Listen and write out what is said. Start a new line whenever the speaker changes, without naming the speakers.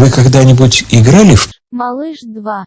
Вы когда-нибудь играли в
Малыш 2.